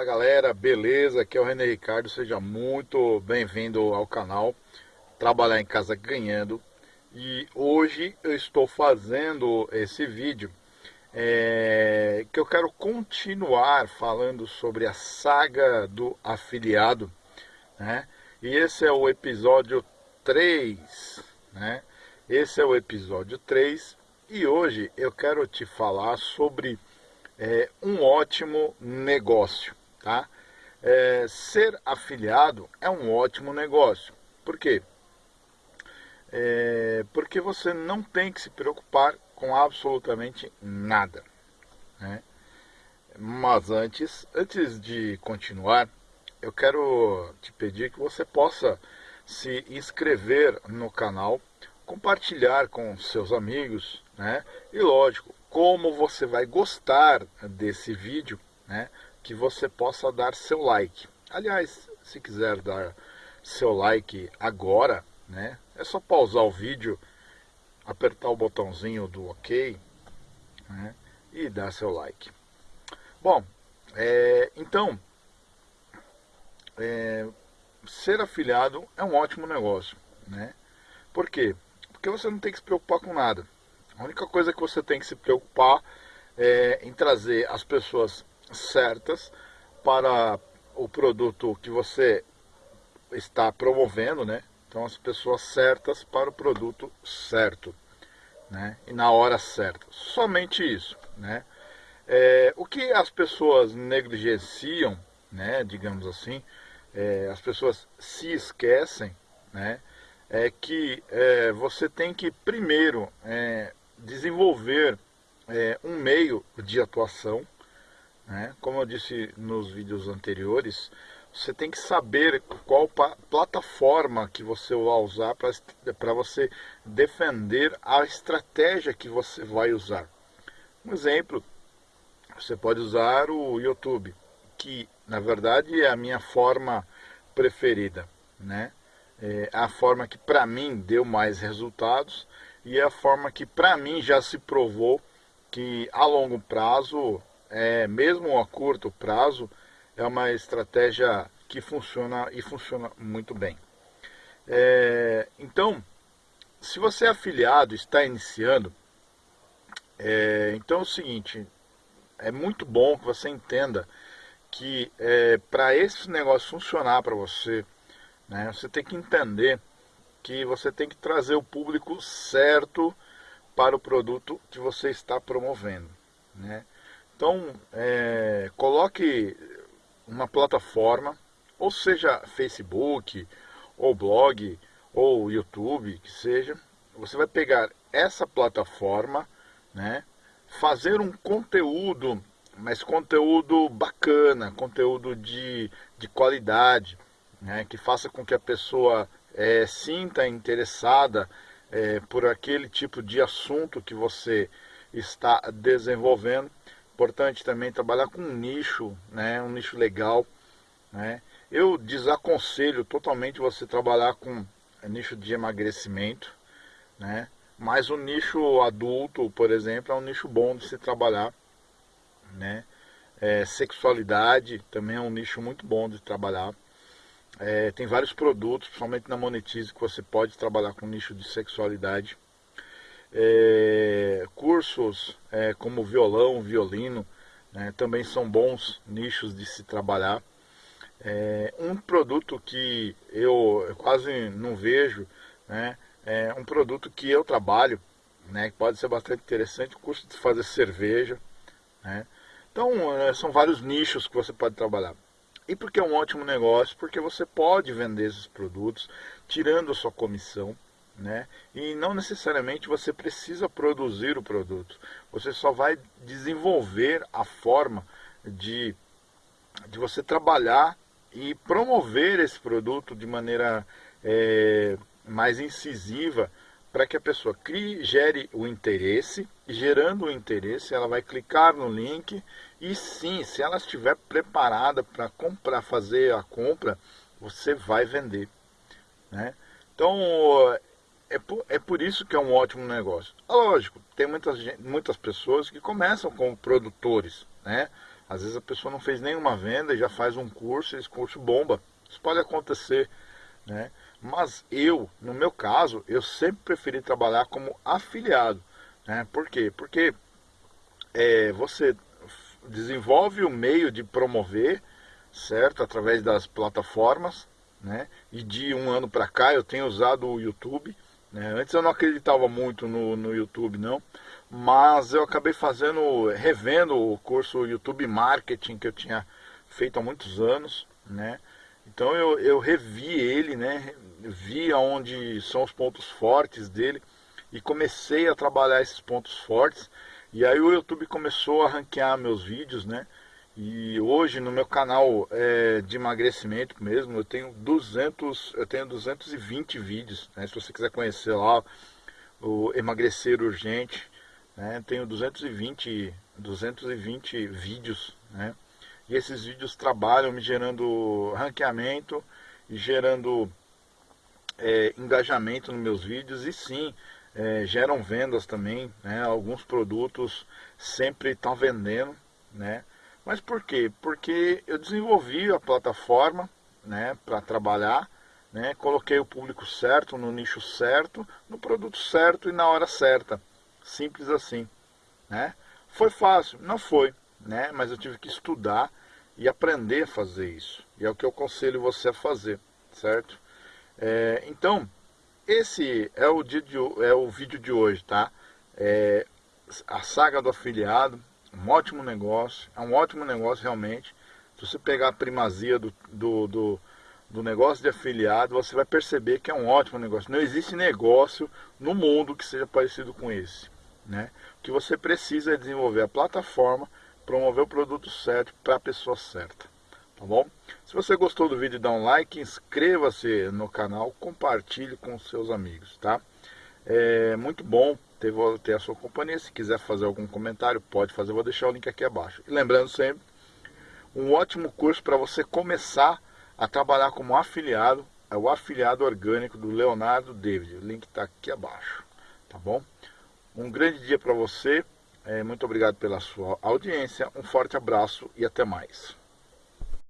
Fala galera, beleza? Aqui é o René Ricardo, seja muito bem-vindo ao canal Trabalhar em Casa Ganhando e hoje eu estou fazendo esse vídeo é, que eu quero continuar falando sobre a saga do afiliado né? e esse é o episódio 3 né? esse é o episódio 3 e hoje eu quero te falar sobre é um ótimo negócio, tá? É, ser afiliado é um ótimo negócio. Por quê? É, porque você não tem que se preocupar com absolutamente nada. Né? Mas antes, antes de continuar, eu quero te pedir que você possa se inscrever no canal, compartilhar com seus amigos, né? E lógico, como você vai gostar desse vídeo, né, que você possa dar seu like. Aliás, se quiser dar seu like agora, né, é só pausar o vídeo, apertar o botãozinho do OK né, e dar seu like. Bom, é, então, é, ser afiliado é um ótimo negócio, né? Por quê? Porque você não tem que se preocupar com nada. A única coisa que você tem que se preocupar é em trazer as pessoas certas para o produto que você está promovendo, né? Então as pessoas certas para o produto certo, né? E na hora certa. Somente isso, né? É, o que as pessoas negligenciam, né? Digamos assim, é, as pessoas se esquecem, né? É que é, você tem que primeiro é, desenvolver é, um meio de atuação. Né? Como eu disse nos vídeos anteriores, você tem que saber qual plataforma que você vai usar para você defender a estratégia que você vai usar. Um exemplo, você pode usar o YouTube, que na verdade é a minha forma preferida, né? É a forma que para mim deu mais resultados e é a forma que para mim já se provou que a longo prazo, é, mesmo a curto prazo, é uma estratégia que funciona e funciona muito bem. É, então, se você é afiliado, está iniciando, é, então é o seguinte, é muito bom que você entenda que é, para esse negócio funcionar para você, né, você tem que entender que você tem que trazer o público certo para o produto que você está promovendo. Né? Então, é, coloque uma plataforma, ou seja Facebook, ou blog, ou YouTube, que seja. Você vai pegar essa plataforma, né, fazer um conteúdo, mas conteúdo bacana, conteúdo de, de qualidade, né, que faça com que a pessoa é, sinta interessada é, por aquele tipo de assunto que você está desenvolvendo. Importante também trabalhar com um nicho, né, um nicho legal. Né. Eu desaconselho totalmente você trabalhar com nicho de emagrecimento, né, mas o nicho adulto, por exemplo, é um nicho bom de se trabalhar. Né. É, sexualidade também é um nicho muito bom de trabalhar. É, tem vários produtos, principalmente na Monetize, que você pode trabalhar com nicho de sexualidade. É, cursos é, como violão, violino, né, também são bons nichos de se trabalhar. É, um produto que eu quase não vejo, né, é um produto que eu trabalho, né, que pode ser bastante interessante, o curso de fazer cerveja. Né. Então, é, são vários nichos que você pode trabalhar. E por que é um ótimo negócio? Porque você pode vender esses produtos tirando a sua comissão, né? E não necessariamente você precisa produzir o produto. Você só vai desenvolver a forma de, de você trabalhar e promover esse produto de maneira é, mais incisiva para que a pessoa crie, gere o interesse, e gerando o interesse, ela vai clicar no link e sim, se ela estiver preparada para comprar, fazer a compra, você vai vender. Né? Então, é por, é por isso que é um ótimo negócio. Lógico, tem muitas, muitas pessoas que começam como produtores, né? Às vezes a pessoa não fez nenhuma venda e já faz um curso e esse curso bomba. Isso pode acontecer, né? Mas eu, no meu caso, eu sempre preferi trabalhar como afiliado. Né? Por quê? Porque é, você desenvolve o meio de promover, certo? Através das plataformas, né? E de um ano para cá eu tenho usado o YouTube. Né? Antes eu não acreditava muito no, no YouTube, não. Mas eu acabei fazendo, revendo o curso YouTube Marketing que eu tinha feito há muitos anos, né? Então eu, eu revi ele, né? Vi aonde são os pontos fortes dele e comecei a trabalhar esses pontos fortes. E aí o YouTube começou a ranquear meus vídeos, né? E hoje no meu canal é, de emagrecimento mesmo, eu tenho 200, eu tenho 220 vídeos, né? Se você quiser conhecer lá o emagrecer urgente, né? Tenho 220, 220 vídeos, né? E esses vídeos trabalham me gerando ranqueamento e gerando é, engajamento nos meus vídeos e sim, é, geram vendas também, né? Alguns produtos sempre estão vendendo, né? Mas por quê? Porque eu desenvolvi a plataforma, né, para trabalhar, né? Coloquei o público certo, no nicho certo, no produto certo e na hora certa. Simples assim, né? Foi fácil? Não foi, né? Mas eu tive que estudar e aprender a fazer isso. E é o que eu aconselho você a fazer, certo? É, então, esse é o, de, é o vídeo de hoje, tá? É, a saga do afiliado, um ótimo negócio, é um ótimo negócio realmente. Se você pegar a primazia do, do, do, do negócio de afiliado, você vai perceber que é um ótimo negócio. Não existe negócio no mundo que seja parecido com esse. Né? O que você precisa é desenvolver a plataforma promover o produto certo para a pessoa certa. Tá bom? Se você gostou do vídeo, dá um like, inscreva-se no canal, compartilhe com seus amigos, tá? É muito bom ter, ter a sua companhia. Se quiser fazer algum comentário, pode fazer, vou deixar o link aqui abaixo. E lembrando sempre, um ótimo curso para você começar a trabalhar como afiliado, é o afiliado orgânico do Leonardo David. O link está aqui abaixo, tá bom? Um grande dia para você. É, muito obrigado pela sua audiência, um forte abraço e até mais.